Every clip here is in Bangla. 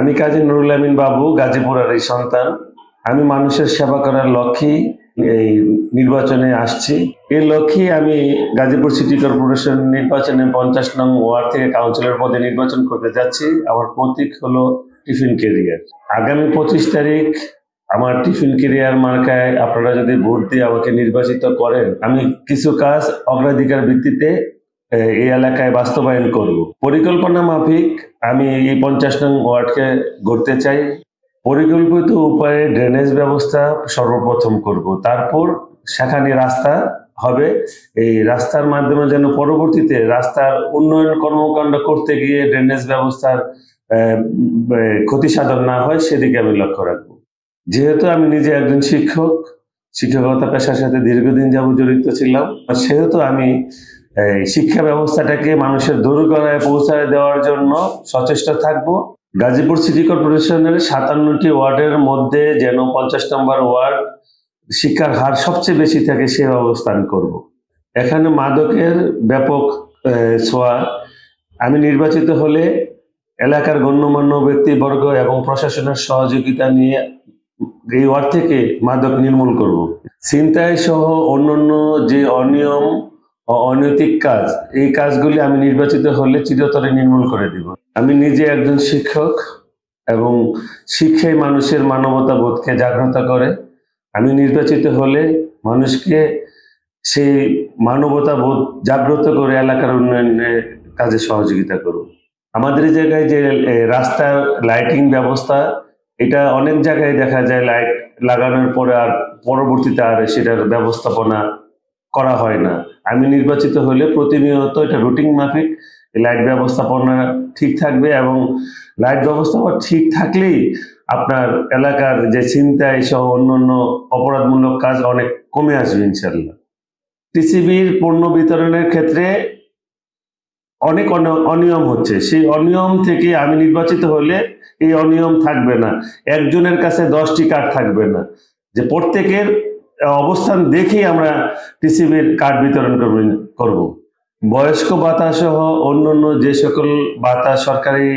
আমি কাজী নুরুল আমিন বাবু, গাজীপুরের এই সন্তান। আমি মানুষের সেবা করার লক্ষ্যেই এই নির্বাচনে আসছি। এই লক্ষ্যে আমি গাজীপুর সিটি কর্পোরেশন নির্বাচনে পঞ্চাশ নং ওয়ার্ড থেকে কাউন্সিলর পদে নির্বাচন করতে যাচ্ছি। আমার প্রতীক হলো টিফিন কেরিয়ার। আগামী পঁচিশ তারিখ আমার টিফিন কেরিয়ার মার্কায় আপনারা যদি ভোট দিয়ে আমাকে নির্বাচিত করেন, আমি কিছু কাজ অগ্রাধিকার ভিত্তিতে এই এলাকায় বাস্তবায়ন করব। পরিকল্পনা মাফিক, আমি এই পঞ্চাশ নং ওয়ার্ডকে গড়তে চাই। পরিকল্পিত উপায়ে ড্রেনেজ ব্যবস্থা সর্বপ্রথম করব। তারপর সেখানে রাস্তা হবে। এই রাস্তার মাধ্যমে যেন পরবর্তীতে রাস্তার উন্নয়ন কর্মকাণ্ড করতে গিয়ে ড্রেনেজ ব্যবস্থার ক্ষতি সাধন না হয়, সেদিকে আমি লক্ষ্য রাখব। যেহেতু আমি নিজে একজন শিক্ষক, শিক্ষকতা পেশার সাথে দীর্ঘদিন যাব জড়িত ছিলাম সেহেতু আমি শিক্ষা ব্যবস্থাটাকে মানুষের দোরগোড়ায় পৌঁছায় দেওয়ার জন্য সচেষ্ট থাকব। গাজীপুর সিটি কর্পোরেশনের সাতান্নটি ওয়ার্ডের মধ্যে যেন পঞ্চাশ নম্বর ওয়ার্ড শিক্ষার হার সবচেয়ে বেশি থাকে, সে আমি করব। এখানে মাদকের ব্যাপক ছোঁয়া। আমি নির্বাচিত হলে এলাকার গণ্যমান্য ব্যক্তিবর্গ এবং প্রশাসনের সহযোগিতা নিয়ে এই ওয়ার্ড থেকে মাদক নির্মূল করব। ছিনতাই সহ অন্যান্য যে অনিয়ম অনৈতিক কাজ। এই কাজগুলি আমি নির্বাচিত হলে চিরতরে নির্মূল করে দিব। আমি নিজে একজন শিক্ষক এবং শিক্ষাই মানুষের মানবতা বোধকে জাগ্রত করে। আমি নির্বাচিত হলে মানুষকে সেই মানবতা বোধ জাগ্রত করে এলাকার উন্নয়নের কাজে সহযোগিতা করব আমাদের জায়গায় যে এ, রাস্তার লাইটিং ব্যবস্থা এটা অনেক জায়গায় দেখা যায় লাইট লাগানোর পরে আর পরবর্তীতে আর সেটার ব্যবস্থাপনা করা হয় না। আমি নির্বাচিত হলে প্রতিনিয়ত এটা রুটিন মাফিক, লাইট ব্যবস্থাপনা ঠিক থাকবে এবং লাইট ব্যবস্থাপনা ঠিক থাকলেই আপনার এলাকার যে ছিনতাই সহ অন্যান্য অপরাধমূলক কাজ অনেক কমে আসবে ইনশাল্লাহ টিসিবির পণ্য বিতরণের ক্ষেত্রে অনেক অন- অনিয়ম হচ্ছে। সেই অনিয়ম থেকে আমি নির্বাচিত হলে এই অনিয়ম থাকবে না। একজনের কাছে দশটি কার্ড থাকবে না। যে প্রত্যেকের অবস্থান দেখেই আমরা টিসিবির কার্ড বিতরণ করব বয়স্ক ভাতা সহ অন্যান্য যে সকল ভাতা সরকারি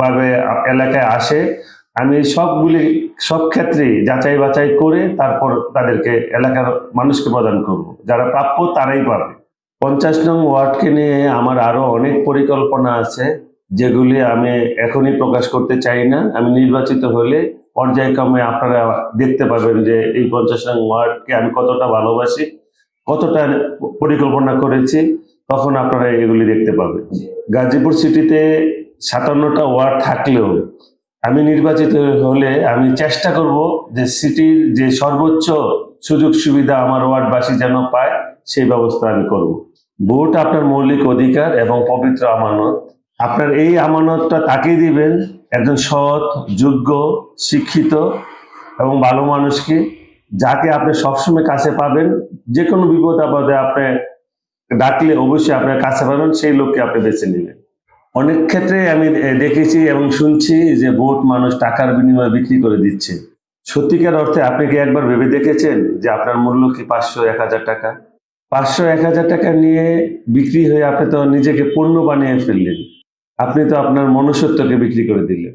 ভাবে এলাকায় আসে, আমি সবগুলি, সব ক্ষেত্রেই যাচাই বাছাই করে তারপর তাদেরকে এলাকার মানুষকে প্রদান করব। যারা প্রাপ্য তারাই পাবে। পঞ্চাশ নং ওয়ার্ডকে নিয়ে আমার আরও অনেক পরিকল্পনা আছে, যেগুলি আমি এখনই প্রকাশ করতে চাই না। আমি নির্বাচিত হলে পর্যায়ক্রমে আপনারা দেখতে পাবেন যে এই পঞ্চাশ নং ওয়ার্ডকে আমি কতটা ভালোবাসি, কতটা পরিকল্পনা করেছি, তখন আপনারা এগুলি দেখতে পাবেন। গাজীপুর সিটিতে সাতান্নটা ওয়ার্ড থাকলেও আমি নির্বাচিত হলে আমি চেষ্টা করব যে সিটির যে সর্বোচ্চ সুযোগ সুবিধা আমার ওয়ার্ডবাসী যেন পায়, সেই ব্যবস্থা আমি করব। ভোট আপনার মৌলিক অধিকার এবং পবিত্র আমানত। আপনার এই আমানতটা তাকেই দিবেন একজন সৎ, যোগ্য, শিক্ষিত এবং ভালো মানুষকে যাকে আপনি সবসময় কাছে পাবেন যে কোনো বিপদ আপদে আপনি ডাকলে অবশ্যই আপনার কাছে পাবেন, সেই লোককে আপনি বেছে নেবেন। অনেক ক্ষেত্রে আমি দেখেছি এবং শুনছি যে ভোট মানুষ টাকার বিনিময়ে বিক্রি করে দিচ্ছে। সত্যিকার অর্থে আপনি কি একবার ভেবে দেখেছেন যে আপনার মূল্য কি পাঁচশো, এক হাজার টাকা? পাঁচশো, এক হাজার টাকা নিয়ে বিক্রি হয়ে আপনি তো নিজেকে পণ্য বানিয়ে ফেললেন। আপনি তো আপনার মনুষ্যত্বকে বিক্রি করে দিলেন।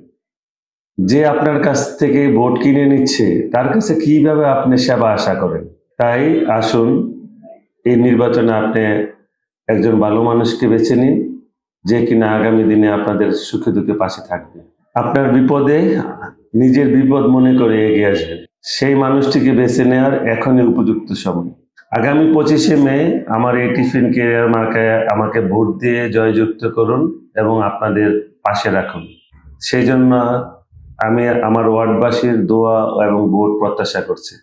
যে আপনার কাছ থেকে ভোট কিনে নিচ্ছে, তার কাছে কীভাবে আপনি সেবা আশা করেন? তাই আসুন, এই নির্বাচনে আপনি একজন ভালো মানুষকে বেছে নিন, যে কিনা আগামী দিনে আপনাদের সুখে দুঃখে পাশে থাকবে। আপনার বিপদে নিজের বিপদ মনে করে এগিয়ে আসবেন। সেই মানুষটিকে বেছে নেওয়ার এখনই উপযুক্ত সময়। আগামী পঁচিশে মে আমার এই টিফিন কেরিয়ার মার্কায় আমাকে ভোট দিয়ে জয়যুক্ত করুন এবং আপনাদের পাশে রাখুন। সেই জন্য আমি আমার ওয়ার্ডবাসীর দোয়া এবং ভোট প্রত্যাশা করছি।